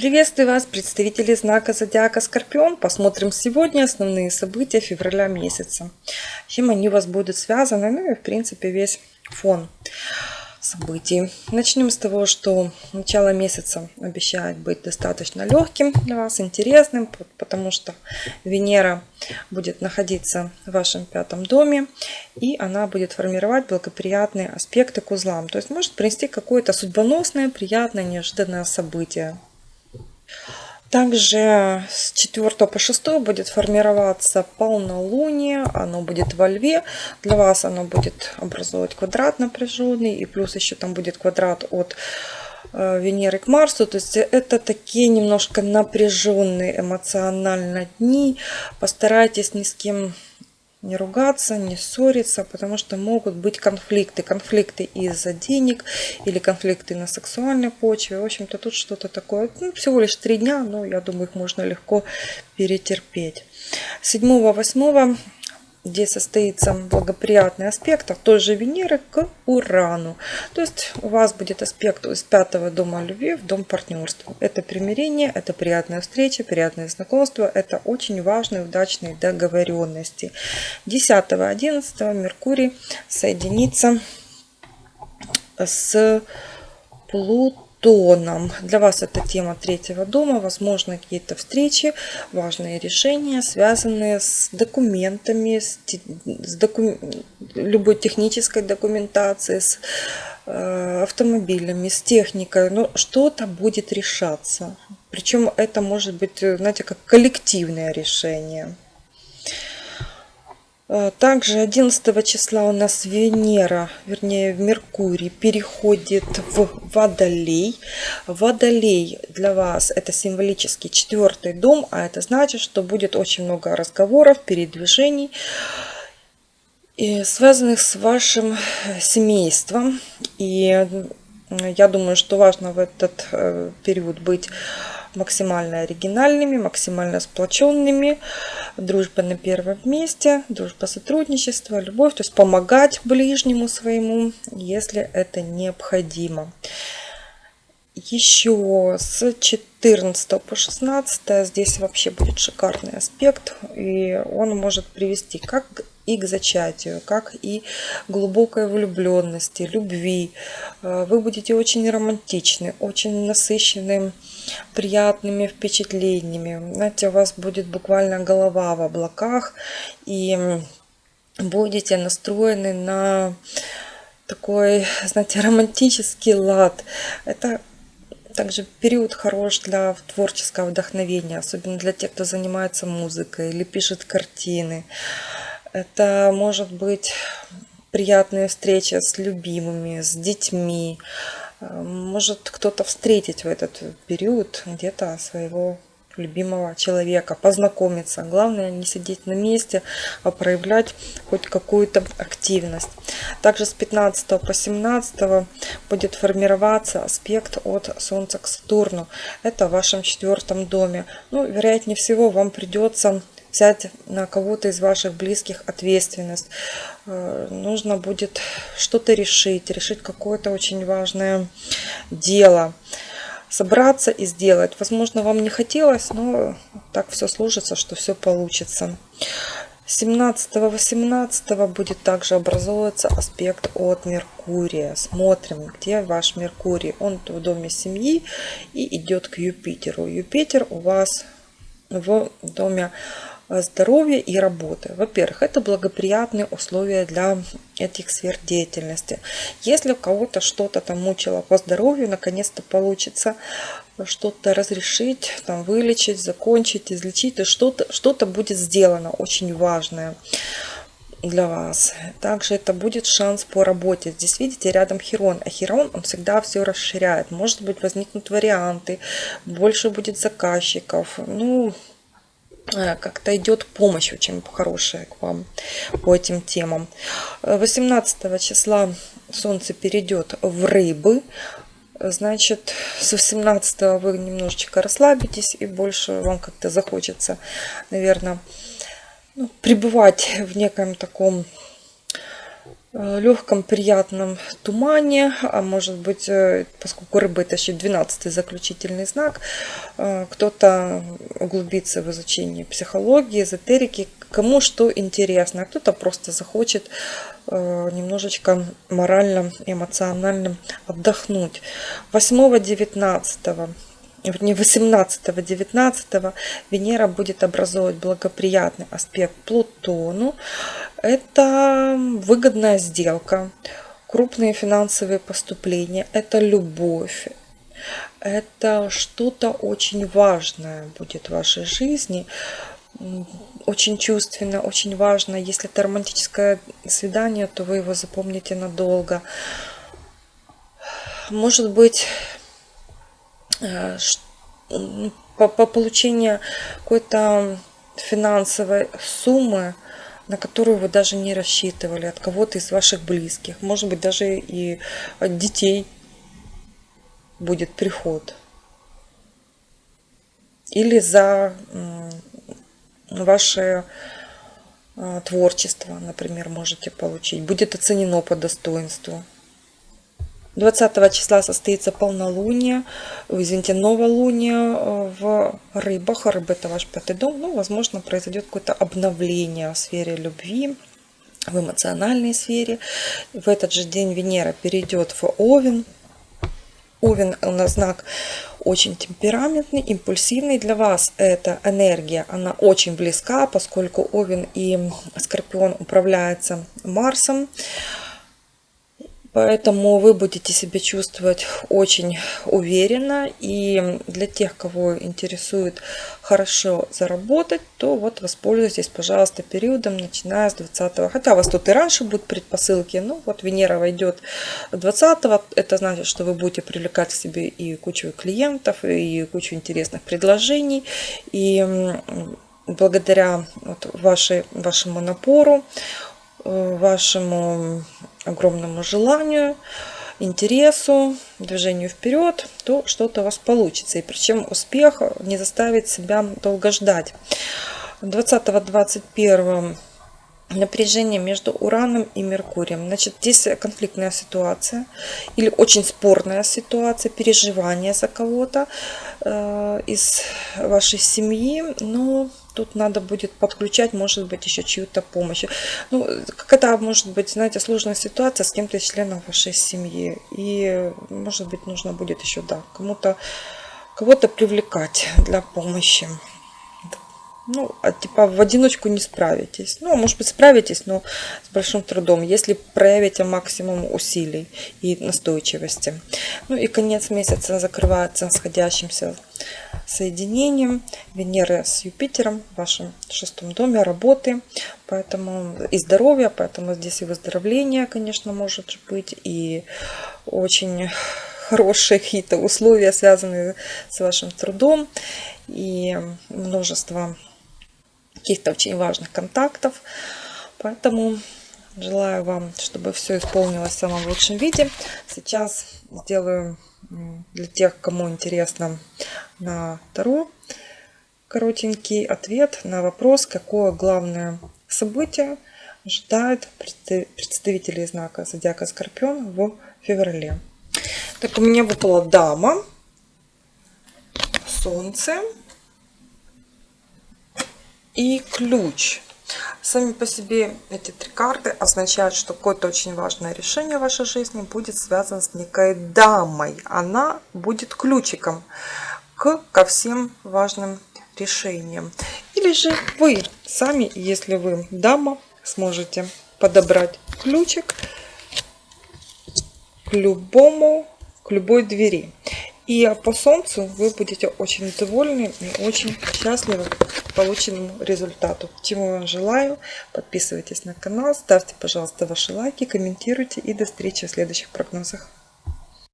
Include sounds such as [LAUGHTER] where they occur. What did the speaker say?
Приветствую вас, представители знака Зодиака Скорпион. Посмотрим сегодня основные события февраля месяца. Чем они у вас будут связаны, ну и в принципе весь фон событий. Начнем с того, что начало месяца обещает быть достаточно легким для вас, интересным, потому что Венера будет находиться в вашем пятом доме, и она будет формировать благоприятные аспекты к узлам. То есть может принести какое-то судьбоносное, приятное, неожиданное событие также с 4 по 6 будет формироваться полнолуние, оно будет во льве. Для вас оно будет образовывать квадрат напряженный, и плюс еще там будет квадрат от э, Венеры к Марсу. То есть это такие немножко напряженные эмоционально дни. Постарайтесь ни с кем не ругаться, не ссориться, потому что могут быть конфликты. Конфликты из-за денег или конфликты на сексуальной почве. В общем-то, тут что-то такое. Ну, всего лишь три дня, но я думаю, их можно легко перетерпеть. 7-8 Здесь состоится благоприятный аспект от той же Венеры к Урану. То есть у вас будет аспект из пятого дома любви в дом партнерства. Это примирение, это приятная встреча, приятное знакомство, это очень важные удачные договоренности. 10-11 Меркурий соединится с Плутоном тоном. Для вас это тема третьего дома. Возможно, какие-то встречи, важные решения, связанные с документами, с, с доку... любой технической документацией, с э, автомобилями, с техникой. Но что-то будет решаться. Причем это может быть, знаете, как коллективное решение. Э, также 11 числа у нас Венера, вернее Меркурий, переходит в Водолей. Водолей для вас это символический четвертый дом, а это значит, что будет очень много разговоров, передвижений, связанных с вашим семейством. И я думаю, что важно в этот э, период быть максимально оригинальными, максимально сплоченными. Дружба на первом месте, дружба, сотрудничество, любовь. То есть помогать ближнему своему, если это необходимо. Еще с 14 по 16 здесь вообще будет шикарный аспект. И он может привести как и к зачатию, как и глубокой влюбленности, любви. Э, вы будете очень романтичны, очень насыщенным приятными впечатлениями. Знаете, у вас будет буквально голова в облаках, и будете настроены на такой, знаете, [LAUGHS] романтический лад. Это также период хорош для творческого вдохновения, особенно для тех, кто занимается музыкой или пишет картины. Это может быть приятная встреча с любимыми, с детьми. Может кто-то встретить в этот период где-то своего любимого человека, познакомиться. Главное не сидеть на месте, а проявлять хоть какую-то активность. Также с 15 по 17 будет формироваться аспект от Солнца к Сатурну. Это в вашем четвертом доме. Ну, вероятнее всего, вам придется взять на кого-то из ваших близких ответственность. Э, нужно будет что-то решить, решить какое-то очень важное дело. Собраться и сделать. Возможно, вам не хотелось, но так все сложится, что все получится. 17-18 будет также образовываться аспект от Меркурия. Смотрим, где ваш Меркурий. Он в доме семьи и идет к Юпитеру. Юпитер у вас в доме здоровья и работы. Во-первых, это благоприятные условия для этих сфер деятельности. Если у кого-то что-то там мучило по здоровью, наконец-то получится что-то разрешить, там, вылечить, закончить, излечить, что-то что, -то, будет сделано очень важное для вас. Также это будет шанс по работе. Здесь видите рядом Херон. А Херон он всегда все расширяет. Может быть возникнут варианты, больше будет заказчиков. Ну, Э, как-то идет помощь очень хорошая к вам по этим темам. 18 числа Солнце перейдет в рыбы. Значит, с 18 вы немножечко расслабитесь и больше вам как-то захочется, наверное, ну, пребывать в неком таком Э, легком приятном тумане, а может быть, э, поскольку рыба это еще 12 заключительный знак, э, кто-то углубится в изучение психологии, эзотерики, кому что интересно, а кто-то просто захочет немножечко морально, эмоционально отдохнуть. 8-19 вернее 18-19 Венера будет образовывать благоприятный аспект Плутону. Это выгодная сделка, крупные финансовые поступления, это любовь, это что-то очень важное будет в вашей жизни, очень чувственно, очень важно. Если это романтическое свидание, то вы его запомните надолго. Может быть, по, по получению какой-то финансовой суммы, на которую вы даже не рассчитывали от кого-то из ваших близких. Может быть, даже и от детей будет приход. Или за ваше э, творчество, например, можете получить. Будет оценено по достоинству. 20 числа состоится полнолуние, извините, новолуние э, в рыбах. Рыбы это ваш пятый дом. Ну, возможно, произойдет какое-то обновление в сфере любви, в эмоциональной сфере. В этот же день Венера перейдет в Овен. Овен у нас знак очень темпераментный, импульсивный. Для вас эта энергия, она очень близка, поскольку Овен и Скорпион управляются Марсом. Поэтому вы будете себя чувствовать очень уверенно. И для тех, кого интересует хорошо заработать, то вот воспользуйтесь, пожалуйста, периодом, начиная с 20 Хотя у вас тут и раньше будут предпосылки. Ну вот Венера войдет 20 Это значит, что вы будете привлекать к себе и кучу клиентов, и кучу интересных предложений. И благодаря вот вашей, вашему напору, э, вашему огромному желанию, интересу, движению вперед, то что-то у вас получится. И причем успех не заставит себя долго ждать. 20-21 напряжение между Ураном и Меркурием. Значит, здесь конфликтная ситуация или очень спорная ситуация, переживание за кого-то э, из вашей семьи. Но тут надо будет подключать, может быть, еще чью-то помощь. Ну, когда может быть, знаете, сложная ситуация с кем-то из членов вашей семьи. И, может быть, нужно будет еще, да, кому-то кого-то привлекать для помощи. Ну, а типа в одиночку не справитесь. Ну, может быть, справитесь, но с большим трудом, если проявите максимум усилий и настойчивости. Ну и конец месяца закрывается сходящимся соединением Венеры с Юпитером в вашем шестом доме работы. Поэтому и здоровье, поэтому здесь и выздоровление, конечно, может быть, и очень хорошие какие-то условия, связанные с вашим трудом, и множество каких-то очень важных контактов. Поэтому желаю вам, чтобы все исполнилось в самом лучшем виде. Сейчас сделаю для тех, кому интересно на Таро коротенький ответ на вопрос, какое главное событие ожидает представителей знака Зодиака Скорпион в феврале. Так, у меня выпала дама, солнце, и ключ. Сами по себе эти три карты означают, что какое-то очень важное решение в вашей жизни будет связано с некой дамой. Она будет ключиком к, ко всем важным решениям. Или же вы сами, если вы дама, сможете подобрать ключик к любому, к любой двери. И по солнцу вы будете очень довольны и очень счастливы полученному результату. Чему вам желаю. Подписывайтесь на канал, ставьте, пожалуйста, ваши лайки, комментируйте и до встречи в следующих прогнозах.